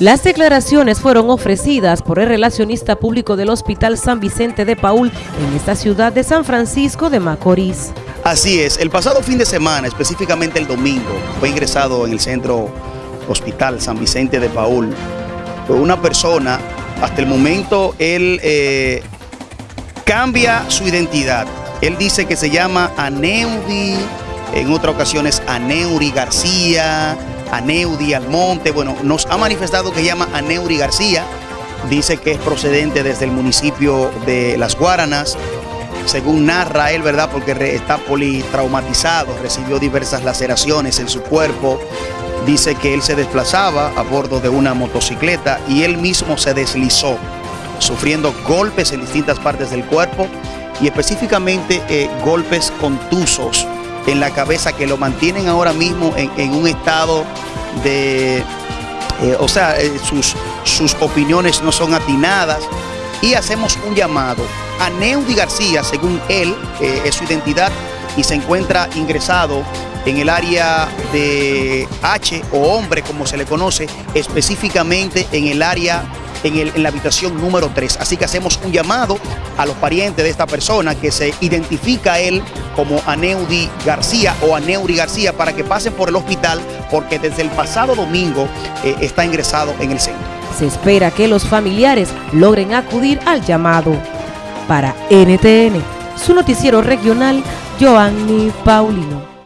Las declaraciones fueron ofrecidas por el relacionista público del Hospital San Vicente de Paul en esta ciudad de San Francisco de Macorís. Así es, el pasado fin de semana, específicamente el domingo, fue ingresado en el centro Hospital San Vicente de Paul por una persona, hasta el momento él eh, cambia su identidad. Él dice que se llama Aneudi, en otras ocasiones Aneuri García, Aneudi Almonte, bueno, nos ha manifestado que llama Aneuri García, dice que es procedente desde el municipio de Las Guaranas, según narra él, ¿verdad? Porque está politraumatizado, recibió diversas laceraciones en su cuerpo, dice que él se desplazaba a bordo de una motocicleta y él mismo se deslizó, sufriendo golpes en distintas partes del cuerpo y específicamente eh, golpes contusos en la cabeza que lo mantienen ahora mismo en, un estado de, eh, o sea, eh, sus, sus opiniones no son atinadas. Y hacemos un llamado a Neudi García, según él, eh, es su identidad y se encuentra ingresado en el área de H o hombre, como se le conoce, específicamente en el área en, la habitación número 3. Así que hacemos un llamado a los parientes de esta persona que se identifica a él como Aneudi García o Aneuri García para que pasen por el hospital porque desde el pasado domingo eh, está ingresado en el centro. Se espera que los familiares logren acudir al llamado. Para NTN, su noticiero regional, Joanny Paulino.